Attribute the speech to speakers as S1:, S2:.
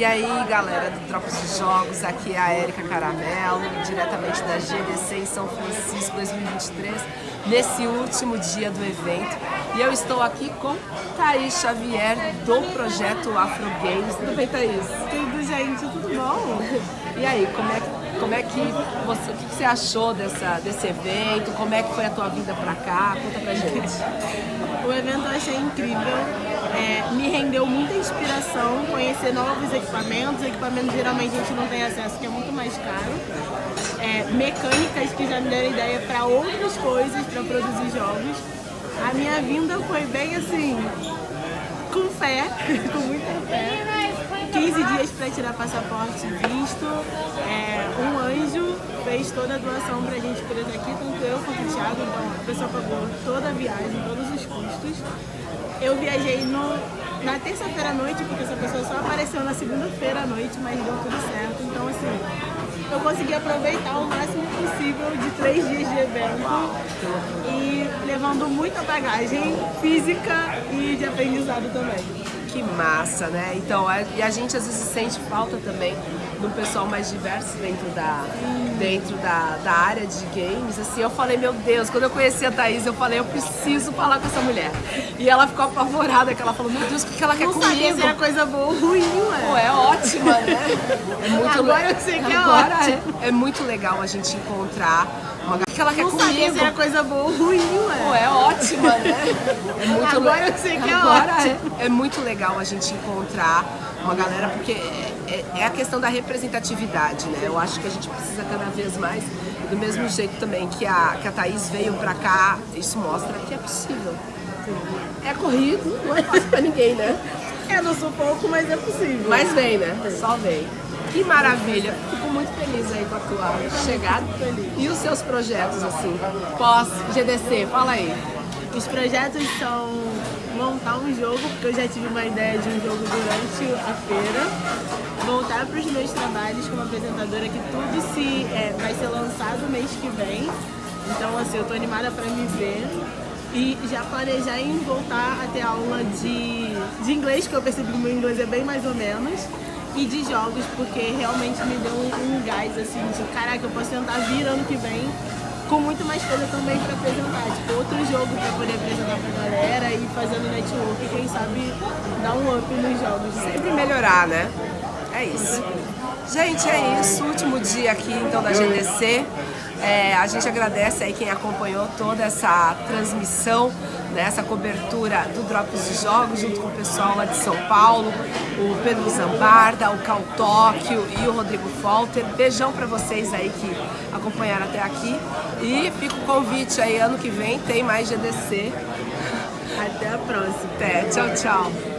S1: E aí, galera do Drops de Jogos, aqui é a Érica Caramelo, diretamente da GDC em São Francisco 2023, nesse último dia do evento. E eu estou aqui com Thaís Xavier, do projeto Afro Games. Tudo bem, Thaís?
S2: Tudo, gente, tudo bom?
S1: E aí, como é que, como é que você, o que você achou dessa, desse evento? Como é que foi a tua vinda pra cá? Conta pra gente.
S2: O evento eu achei incrível, é, me rendeu muita inspiração, conhecer novos equipamentos, equipamentos geralmente a gente não tem acesso, que é muito mais caro. É, mecânicas que já me deram ideia para outras coisas, para produzir jogos. A minha vinda foi bem assim, com fé, com muita fé. 15 dias para tirar passaporte visto, é, um anjo fez toda a doação pra gente por estar aqui, tanto eu quanto o Thiago, então a pessoa pagou toda a viagem, todos os custos. Eu viajei no, na terça-feira à noite, porque essa pessoa só apareceu na segunda-feira à noite, mas deu tudo certo. Então, assim, eu consegui aproveitar o máximo possível de três dias de evento e levando muita bagagem física e de aprendizado também.
S1: Que massa, né? Então, a, e a gente às vezes sente falta também de um pessoal mais diverso dentro da, dentro da, da área de games. Assim, eu falei, meu Deus, quando eu conheci a Thaís, eu falei, eu preciso falar com essa mulher. E ela ficou apavorada, que ela falou, meu Deus, o que ela quer
S2: Não
S1: comigo?
S2: sabia se era coisa boa ou ruim, ué.
S1: Pô, é ótima, né? É muito
S2: Agora
S1: le-
S2: eu sei que é
S1: Agora
S2: ótimo.
S1: É, é muito legal a gente encontrar uma galera que ela quer
S2: Não sabia
S1: comigo.
S2: se era coisa boa ou ruim,
S1: Pô,
S2: ué.
S1: é ótima, né? É muito
S2: Agora eu sei que é
S1: Agora
S2: ótimo.
S1: É, é muito legal a gente encontrar uma galera, porque é, é- é a questão da representatividade, né? Eu acho que a gente precisa cada vez mais, do mesmo jeito também que a, que a Thaís veio pra cá, isso mostra que é possível. É corrido, não é fácil pra ninguém, né?
S2: É no sufoco, mas é possível.
S1: Mas vem, né? Só vem. Que maravilha. Fico muito feliz aí com a tua chegada. E os seus projetos, assim, pós-GDC? Fala aí.
S2: Os projetos são montar um jogo, porque eu já tive uma ideia de um jogo durante a feira, voltar para os meus trabalhos como apresentadora, que tudo se é, vai ser lançado mês que vem. Então, assim, eu tô animada para me ver. E já planejar em voltar a ter aula de, de inglês, que eu percebi que meu inglês é bem mais ou menos. E de jogos, porque realmente me deu um, um gás, assim, de caraca, eu posso tentar vir ano que vem com muito mais coisa também para apresentar, tipo outro jogo para poder apresentar pra galera e fazendo network, quem sabe dar um up nos jogos. né?
S1: Sempre melhorar, né? É isso. Gente, é isso. Último dia aqui, então, da GDC. É, a gente agradece aí quem acompanhou toda essa transmissão, né, essa cobertura do Drops de Jogos, junto com o pessoal lá de São Paulo, o Pedro Zambarda, o Cal Tóquio e o Rodrigo Folter. Beijão pra vocês aí que acompanharam até aqui. E fica o convite aí, ano que vem tem mais GDC.
S2: Até a próxima.
S1: Até, tchau, tchau.